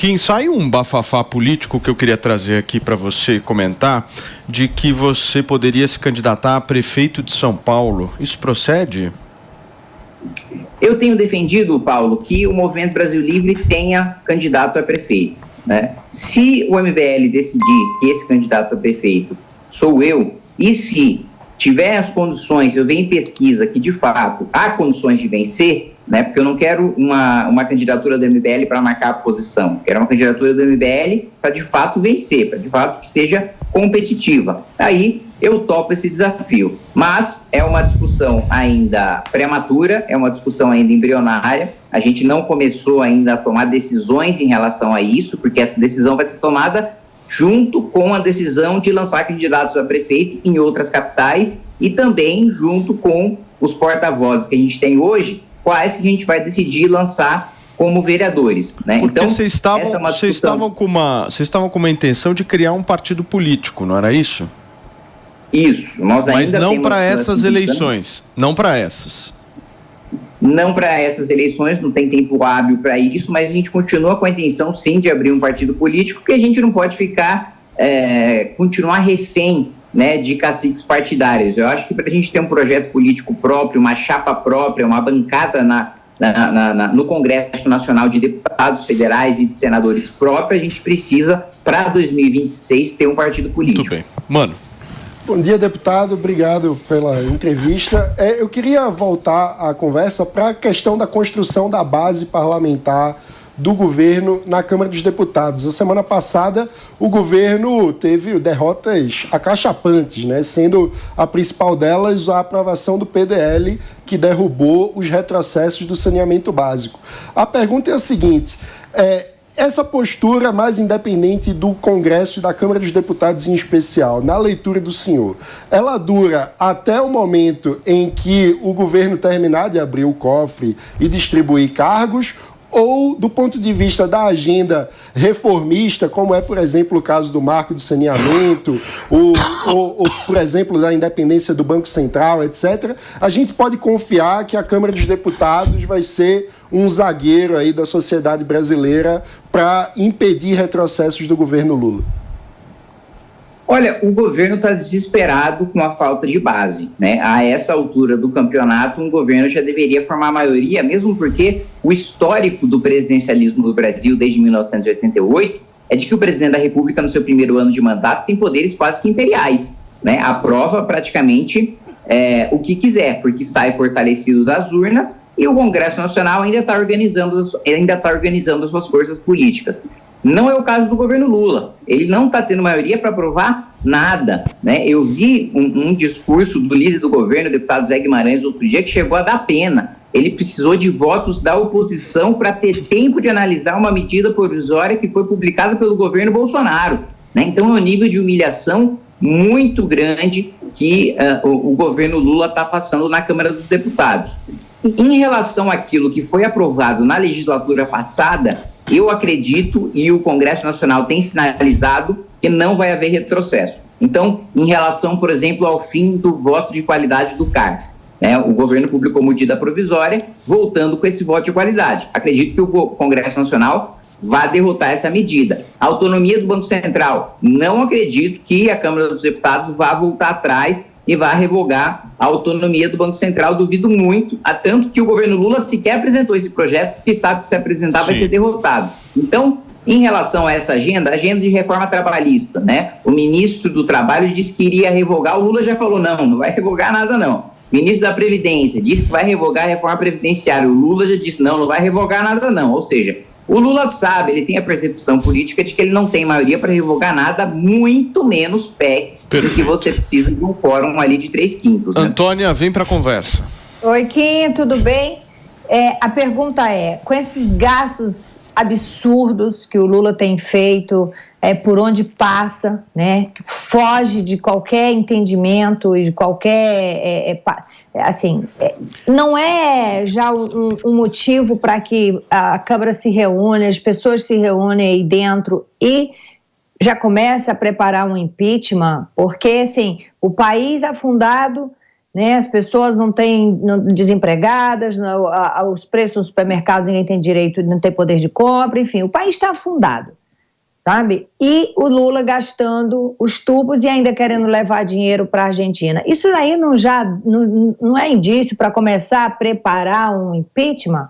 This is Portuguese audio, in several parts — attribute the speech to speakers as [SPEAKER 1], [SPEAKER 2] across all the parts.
[SPEAKER 1] Kim, sai um bafafá político que eu queria trazer aqui para você comentar, de que você poderia se candidatar a prefeito de São Paulo. Isso procede?
[SPEAKER 2] Eu tenho defendido, Paulo, que o Movimento Brasil Livre tenha candidato a prefeito. Né? Se o MBL decidir que esse candidato a prefeito sou eu, e se tiver as condições, eu venho em pesquisa que de fato há condições de vencer, né? Porque eu não quero uma, uma candidatura do MBL para marcar a posição, quero uma candidatura do MBL para de fato vencer, para de fato que seja competitiva. Aí eu topo esse desafio. Mas é uma discussão ainda prematura, é uma discussão ainda embrionária. A gente não começou ainda a tomar decisões em relação a isso, porque essa decisão vai ser tomada junto com a decisão de lançar candidatos a prefeito em outras capitais e também junto com os porta-vozes que a gente tem hoje, quais que a gente vai decidir lançar como vereadores. Né?
[SPEAKER 1] Porque então, vocês estavam, é vocês, estavam com uma, vocês estavam com uma intenção de criar um partido político, não era isso?
[SPEAKER 2] Isso.
[SPEAKER 1] Nós Mas não para essas eleições. Não para essas.
[SPEAKER 2] Não para essas eleições, não tem tempo hábil para isso, mas a gente continua com a intenção, sim, de abrir um partido político, porque a gente não pode ficar, é, continuar refém né, de caciques partidários. Eu acho que para a gente ter um projeto político próprio, uma chapa própria, uma bancada na, na, na, na, no Congresso Nacional de Deputados Federais e de Senadores próprio, a gente precisa, para 2026, ter um partido político.
[SPEAKER 1] Muito bem. Mano.
[SPEAKER 3] Bom dia, deputado. Obrigado pela entrevista. É, eu queria voltar a conversa para a questão da construção da base parlamentar do governo na Câmara dos Deputados. A semana passada, o governo teve derrotas acachapantes, né? sendo a principal delas a aprovação do PDL, que derrubou os retrocessos do saneamento básico. A pergunta é a seguinte: é, essa postura mais independente do Congresso e da Câmara dos Deputados em especial, na leitura do senhor, ela dura até o momento em que o governo terminar de abrir o cofre e distribuir cargos ou do ponto de vista da agenda reformista, como é, por exemplo, o caso do marco do saneamento, ou, ou, ou, por exemplo, da independência do Banco Central, etc., a gente pode confiar que a Câmara dos Deputados vai ser um zagueiro aí da sociedade brasileira para impedir retrocessos do governo Lula.
[SPEAKER 2] Olha, o governo está desesperado com a falta de base. Né? A essa altura do campeonato, um governo já deveria formar maioria, mesmo porque o histórico do presidencialismo do Brasil desde 1988 é de que o presidente da República, no seu primeiro ano de mandato, tem poderes quase que imperiais. Né? Aprova praticamente é, o que quiser, porque sai fortalecido das urnas e o Congresso Nacional ainda está organizando, ainda tá organizando as suas forças políticas. Não é o caso do governo Lula. Ele não está tendo maioria para aprovar nada. Né? Eu vi um, um, discurso do líder do governo, o deputado Zé Guimarães, outro dia, que chegou a dar pena. Ele precisou de votos da oposição para ter tempo de analisar uma medida provisória que foi publicada pelo governo Bolsonaro. Né? Então é um nível de humilhação muito grande que uh, o, o governo Lula está passando na Câmara dos Deputados. Em relação àquilo que foi aprovado na legislatura passada, eu acredito e o Congresso Nacional tem sinalizado que não vai haver retrocesso. Então, em relação, por exemplo, ao fim do voto de qualidade do CARF, né, o governo publicou medida provisória voltando com esse voto de qualidade. Acredito que o Congresso Nacional vá derrotar essa medida. A autonomia do Banco Central, não acredito que a Câmara dos Deputados vá voltar atrás e vá revogar a autonomia do Banco Central. Duvido muito, a tanto que o governo Lula sequer apresentou esse projeto, porque sabe que se apresentar Sim. vai ser derrotado. Então, em relação a essa agenda, agenda de reforma trabalhista, né? O ministro do Trabalho disse que iria revogar, o Lula já falou: não, não vai revogar nada, não. O ministro da Previdência disse que vai revogar a reforma previdenciária. O Lula já disse: não, não vai revogar nada, não. Ou seja, o Lula sabe, ele tem a percepção política de que ele não tem maioria para revogar nada, muito menos PEC, Perfeito. que você precisa de um quórum ali de três quintos.
[SPEAKER 1] Né? Antônia, vem para a conversa.
[SPEAKER 4] Oi, Kim, tudo bem? É, a pergunta é: com esses gastos absurdos que o Lula tem feito é, por onde passa, né? Foge de qualquer entendimento e de qualquer é, é, é assim, é, não é já um, um motivo para que a Câmara se reúne, as pessoas se reúnem aí dentro e já começa a preparar um impeachment, porque assim o país afundado né? As pessoas não têm não, desempregadas, não, a, os preços nos supermercados ninguém tem direito, não tem poder de compra, enfim, o país está afundado, sabe? E o Lula gastando os tubos e ainda querendo levar dinheiro para a Argentina. Isso aí não já não, não é indício para começar a preparar um impeachment?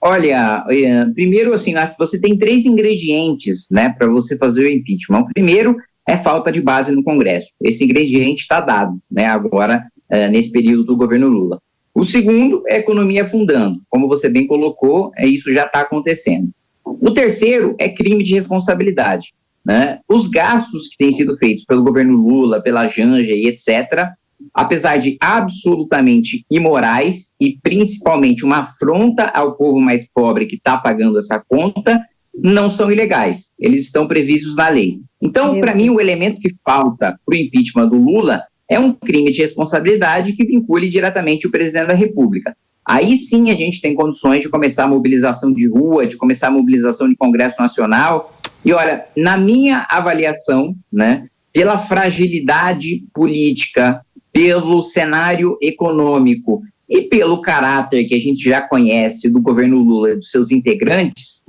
[SPEAKER 2] Olha, eh, primeiro assim, você tem três ingredientes, né, para você fazer o impeachment. O primeiro é falta de base no Congresso. Esse ingrediente está dado, né, agora, é, nesse período do governo Lula. O segundo é a economia afundando. Como você bem colocou, é, isso já está acontecendo. O terceiro é crime de responsabilidade. Né? Os gastos que têm sido feitos pelo governo Lula, pela Janja e etc., apesar de absolutamente imorais e principalmente uma afronta ao povo mais pobre que está pagando essa conta, não são ilegais. Eles estão previstos na lei. Então, para mim, o elemento que falta para o impeachment do Lula é um crime de responsabilidade que vincule diretamente o presidente da República. Aí sim a gente tem condições de começar a mobilização de rua, de começar a mobilização de Congresso Nacional. E olha, na minha avaliação, né, pela fragilidade política, pelo cenário econômico e pelo caráter que a gente já conhece do governo Lula e dos seus integrantes,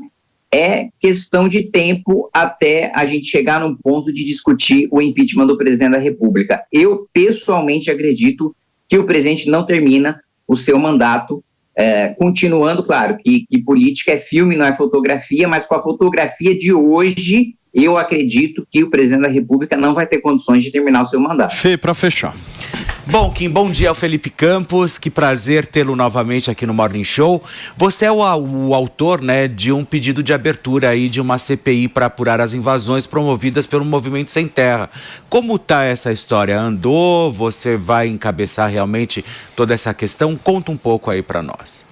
[SPEAKER 2] é questão de tempo até a gente chegar num ponto de discutir o impeachment do presidente da República. Eu, pessoalmente, acredito que o presidente não termina o seu mandato, é, continuando, claro, que, que política é filme, não é fotografia, mas com a fotografia de hoje, eu acredito que o presidente da República não vai ter condições de terminar o seu mandato.
[SPEAKER 1] Fê, para fechar.
[SPEAKER 5] Bom, Kim, bom dia ao Felipe Campos. Que prazer tê-lo novamente aqui no Morning Show. Você é o, o, autor né, de um pedido de abertura aí de uma CPI para apurar as invasões promovidas pelo Movimento Sem Terra. Como está essa história? Andou? Você vai encabeçar realmente toda essa questão? Conta um pouco aí para nós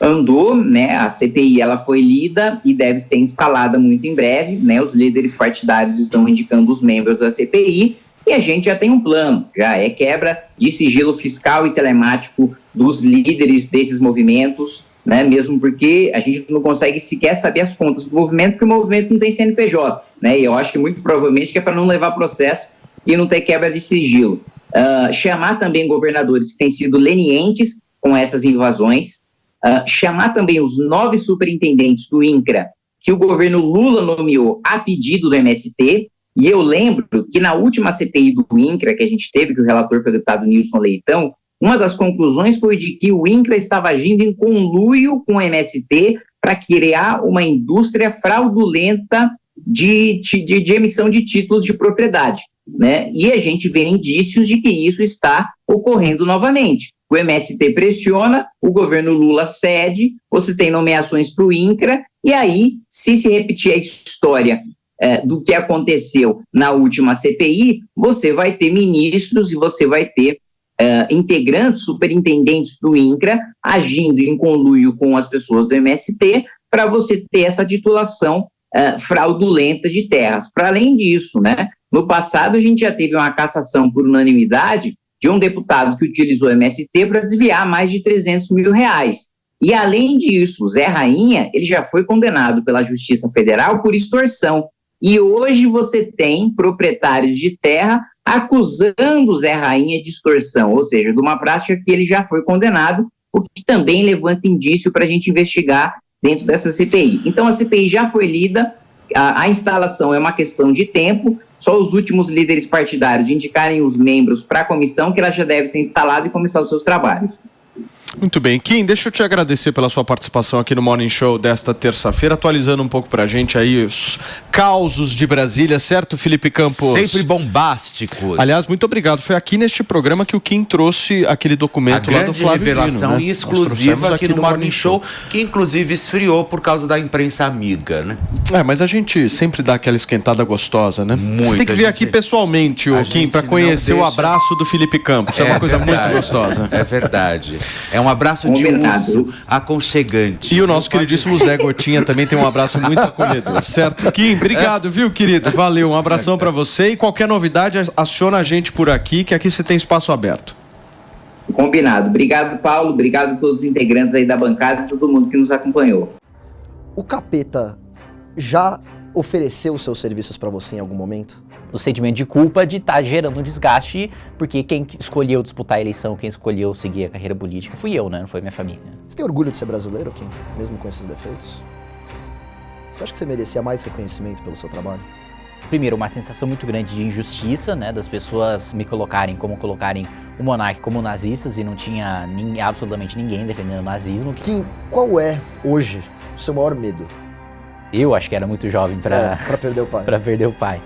[SPEAKER 2] andou, né? A CPI ela foi lida e deve ser instalada muito em breve, né? Os líderes partidários estão indicando os membros da CPI e a gente já tem um plano, já é quebra de sigilo fiscal e telemático dos líderes desses movimentos, né? Mesmo porque a gente não consegue sequer saber as contas do movimento, porque o movimento não tem CNPJ, né? E eu acho que muito provavelmente que é para não levar processo e não ter quebra de sigilo. Uh, chamar também governadores que têm sido lenientes com essas invasões, uh, chamar também os nove superintendentes do INCRA que o governo Lula nomeou a pedido do MST, e eu lembro que na última CPI do INCRA que a gente teve, que o relator foi o deputado Nilson Leitão, uma das conclusões foi de que o INCRA estava agindo em conluio com o MST para criar uma indústria fraudulenta de, de, de, emissão de títulos de propriedade. Né? E a gente vê indícios de que isso está ocorrendo novamente. O MST pressiona, o governo Lula cede, você tem nomeações para o INCRA, e aí, se se repetir a história é, do que aconteceu na última CPI, você vai ter ministros e você vai ter é, integrantes, superintendentes do INCRA, agindo em conluio com as pessoas do MST, para você ter essa titulação é, fraudulenta de terras. Para além disso, né, no passado a gente já teve uma cassação por unanimidade de um deputado que utilizou o MST para desviar mais de 300 mil reais. E além disso, Zé Rainha, ele já foi condenado pela Justiça Federal por extorsão. E hoje você tem proprietários de terra acusando Zé Rainha de extorsão, ou seja, de uma prática que ele já foi condenado, o que também levanta indício para a gente investigar dentro dessa CPI. Então a CPI já foi lida, a, a instalação é uma questão de tempo, só os últimos líderes partidários indicarem os membros para a comissão que ela já deve ser instalada e começar os seus trabalhos.
[SPEAKER 1] Muito bem. Kim, deixa eu te agradecer pela sua participação aqui no Morning Show desta terça-feira, atualizando um pouco pra gente aí os causos de Brasília, certo, Felipe Campos?
[SPEAKER 5] Sempre bombásticos.
[SPEAKER 1] Aliás, muito obrigado. Foi aqui neste programa que o Kim trouxe aquele documento
[SPEAKER 5] A
[SPEAKER 1] lá do Flávio
[SPEAKER 5] revelação Dino, né? exclusiva aqui, aqui, no, no Morning Show, que inclusive esfriou por causa da imprensa amiga, né?
[SPEAKER 1] É, mas a gente sempre dá aquela esquentada gostosa, né? Muito. Você tem que vir gente... aqui pessoalmente, o Kim, para conhecer deixa... o abraço do Felipe Campos. É, é uma coisa verdade. muito gostosa.
[SPEAKER 5] É verdade. É um abraço de urso aconchegante.
[SPEAKER 1] E o nosso queridíssimo Zé Gotinha também tem um abraço muito acolhedor, certo? Kim, obrigado, viu, querido? Valeu, um abração para você e qualquer novidade, aciona a gente por aqui, que aqui você tem espaço aberto.
[SPEAKER 2] Combinado. Obrigado, Paulo. Obrigado a todos os integrantes aí da bancada e todo mundo que nos acompanhou.
[SPEAKER 6] O Capeta já ofereceu seus serviços para você em algum momento? Do sentimento de culpa de estar tá gerando um desgaste, porque quem escolheu disputar a eleição, quem escolheu seguir a carreira política fui eu, né? Não foi minha família.
[SPEAKER 7] Você tem orgulho de ser brasileiro, Kim? Mesmo com esses defeitos? Você acha que você merecia mais reconhecimento pelo seu trabalho?
[SPEAKER 6] Primeiro, uma sensação muito grande de injustiça, né? Das pessoas me colocarem como colocarem o monarca como nazistas e não tinha nem, absolutamente ninguém defendendo o nazismo.
[SPEAKER 7] Kim, qual é, hoje, o seu maior medo?
[SPEAKER 6] Eu acho que era muito jovem para
[SPEAKER 7] é, perder o pai.
[SPEAKER 6] para perder o pai.